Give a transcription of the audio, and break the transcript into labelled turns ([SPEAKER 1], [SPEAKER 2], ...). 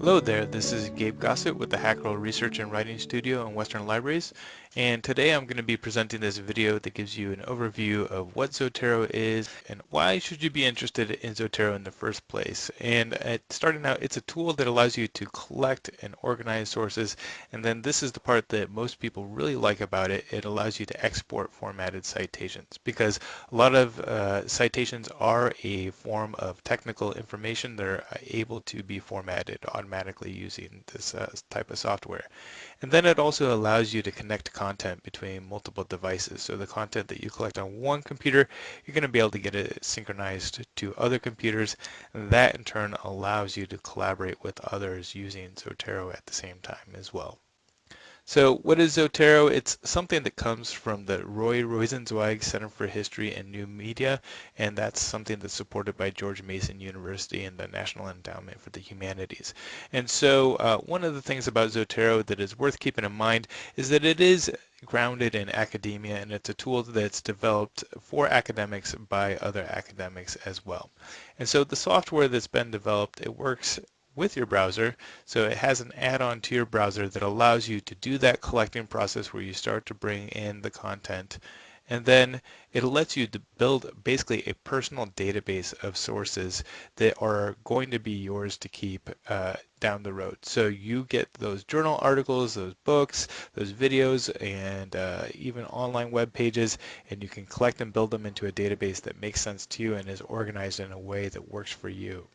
[SPEAKER 1] Hello there, this is Gabe Gossett with the Hacherl Research and Writing Studio in Western Libraries and today I'm going to be presenting this video that gives you an overview of what Zotero is and why should you be interested in Zotero in the first place. And starting out, it's a tool that allows you to collect and organize sources and then this is the part that most people really like about it. It allows you to export formatted citations because a lot of uh, citations are a form of technical information that are able to be formatted automatically using this uh, type of software. And then it also allows you to connect content between multiple devices. So the content that you collect on one computer, you're going to be able to get it synchronized to other computers. And that in turn allows you to collaborate with others using Zotero at the same time as well. So what is Zotero? It's something that comes from the Roy Rosenzweig Center for History and New Media, and that's something that's supported by George Mason University and the National Endowment for the Humanities. And so uh, one of the things about Zotero that is worth keeping in mind is that it is grounded in academia and it's a tool that's developed for academics by other academics as well. And so the software that's been developed, it works with your browser. So it has an add-on to your browser that allows you to do that collecting process where you start to bring in the content and then it lets you build basically a personal database of sources that are going to be yours to keep uh, down the road. So you get those journal articles, those books, those videos, and uh, even online web pages, and you can collect and build them into a database that makes sense to you and is organized in a way that works for you.